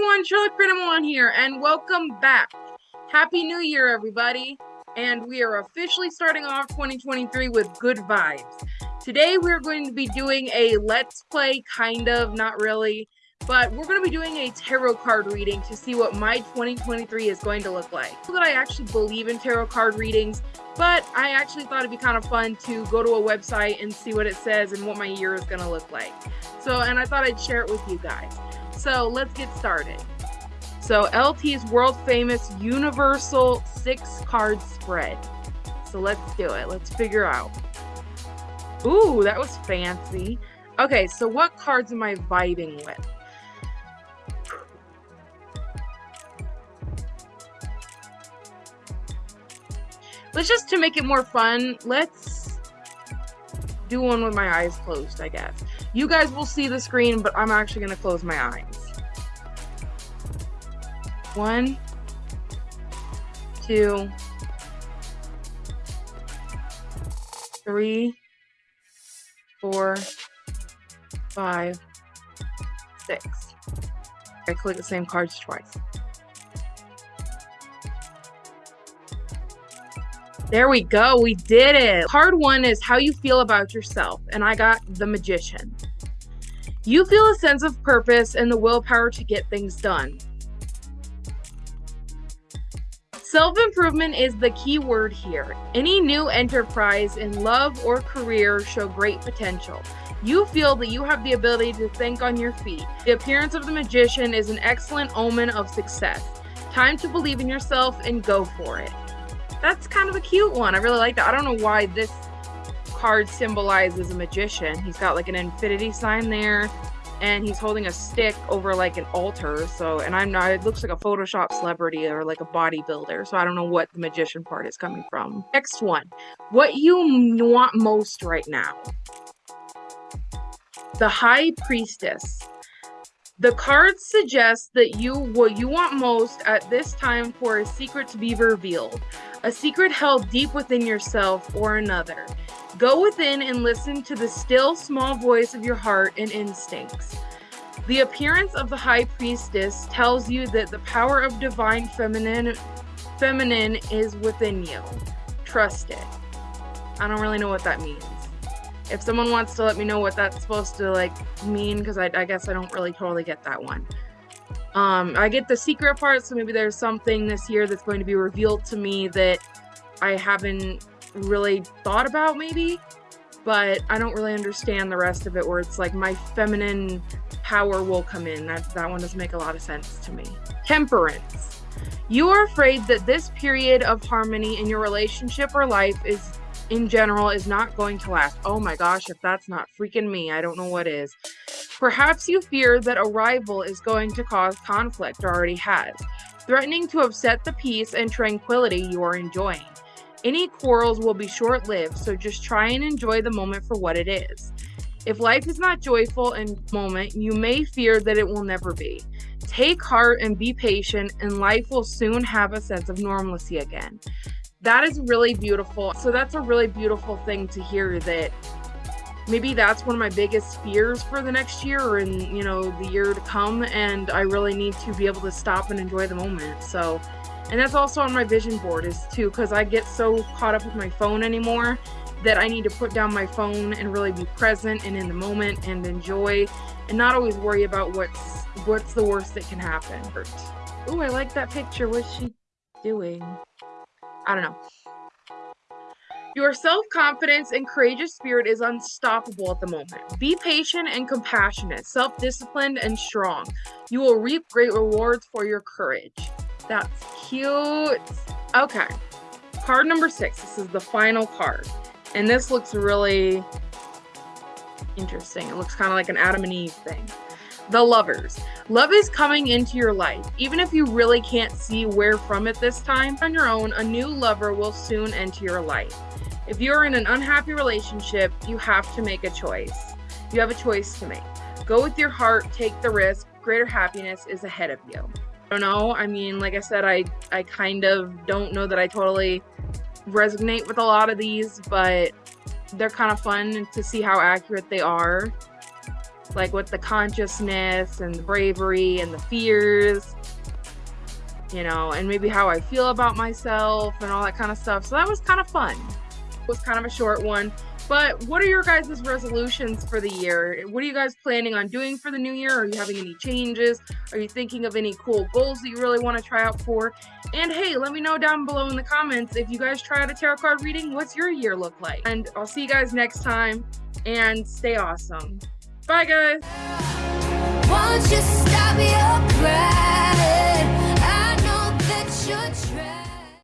everyone, Shirley Crinamon here, and welcome back. Happy New Year, everybody. And we are officially starting off 2023 with good vibes. Today, we're going to be doing a let's play, kind of, not really, but we're going to be doing a tarot card reading to see what my 2023 is going to look like. That I actually believe in tarot card readings, but I actually thought it'd be kind of fun to go to a website and see what it says and what my year is going to look like. So, and I thought I'd share it with you guys. So let's get started. So LT's world famous universal six card spread. So let's do it. Let's figure out. Ooh, that was fancy. Okay, so what cards am I vibing with? Let's just to make it more fun, let's do one with my eyes closed, I guess. You guys will see the screen, but I'm actually going to close my eyes. One, two, three, four, five, six. I click the same cards twice. There we go. We did it. Card one is how you feel about yourself. And I got the magician. You feel a sense of purpose and the willpower to get things done. Self improvement is the key word here. Any new enterprise in love or career show great potential. You feel that you have the ability to think on your feet. The appearance of the magician is an excellent omen of success. Time to believe in yourself and go for it that's kind of a cute one. I really like that. I don't know why this card symbolizes a magician. He's got like an infinity sign there and he's holding a stick over like an altar. So, and I'm not, it looks like a Photoshop celebrity or like a bodybuilder. So I don't know what the magician part is coming from. Next one, what you want most right now. The High Priestess. The cards suggest that you what you want most at this time for a secret to be revealed a secret held deep within yourself or another. Go within and listen to the still small voice of your heart and instincts. The appearance of the high priestess tells you that the power of divine feminine feminine is within you. Trust it. I don't really know what that means. If someone wants to let me know what that's supposed to like mean, because I, I guess I don't really totally get that one. Um, I get the secret part, so maybe there's something this year that's going to be revealed to me that I haven't really thought about, maybe. But I don't really understand the rest of it, where it's like my feminine power will come in. That, that one doesn't make a lot of sense to me. Temperance. You are afraid that this period of harmony in your relationship or life is in general is not going to last. Oh my gosh, if that's not freaking me, I don't know what is. Perhaps you fear that a rival is going to cause conflict or already has, threatening to upset the peace and tranquility you are enjoying. Any quarrels will be short lived, so just try and enjoy the moment for what it is. If life is not joyful in moment, you may fear that it will never be. Take heart and be patient, and life will soon have a sense of normalcy again. That is really beautiful. So, that's a really beautiful thing to hear that maybe that's one of my biggest fears for the next year in you know the year to come. And i really need to be able to stop and enjoy the moment. So and that's also on my vision board is too because i get so caught up with my phone anymore that i need to put down my phone and really be present and in the moment and enjoy and not always worry about what's what's the worst that can happen. Oh i like that picture. What's she doing i don't know your self confidence and courageous spirit is unstoppable at the moment. Be patient and compassionate, self disciplined and strong. You will reap great rewards for your courage. That's cute. Okay. Card number six. This is the final card. And this looks really interesting. It looks kind of like an Adam and Eve thing. The lovers. Love is coming into your life. Even if you really can't see where from it this time, on your own, a new lover will soon enter your life. If you're in an unhappy relationship, you have to make a choice. You have a choice to make. Go with your heart, take the risk. Greater happiness is ahead of you. I don't know. I mean, like I said, I I kind of don't know that I totally resonate with a lot of these, but they're kind of fun to see how accurate they are. Like with the consciousness and the bravery and the fears, you know, and maybe how I feel about myself and all that kind of stuff. So that was kind of fun. It was kind of a short one. But what are your guys' resolutions for the year? What are you guys planning on doing for the new year? Are you having any changes? Are you thinking of any cool goals that you really want to try out for? And hey, let me know down below in the comments if you guys try out a tarot card reading, what's your year look like? And I'll see you guys next time and stay awesome. Bye, guys.